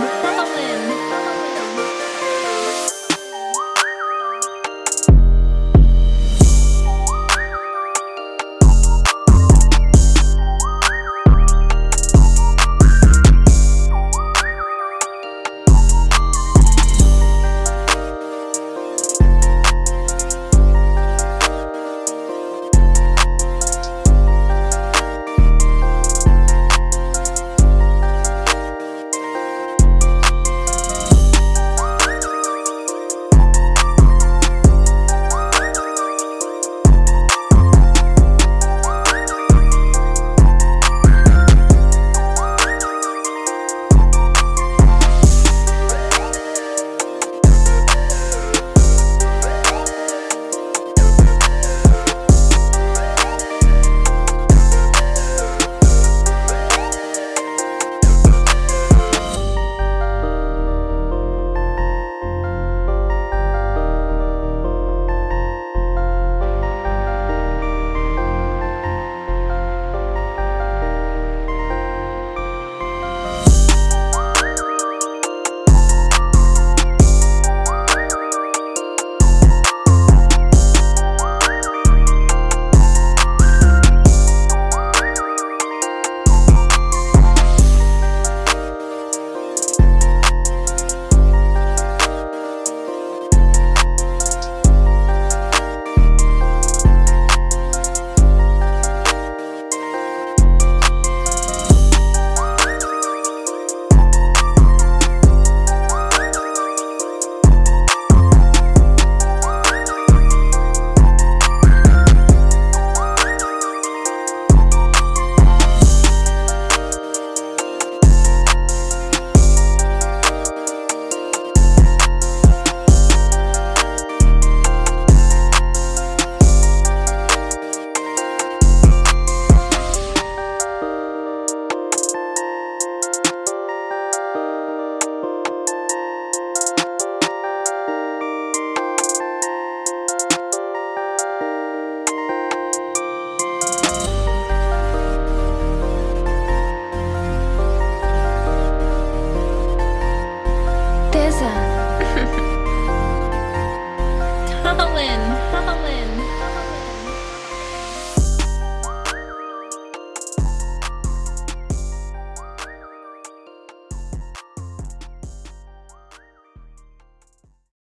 Berlin, on. Eliza. Colin, Colin.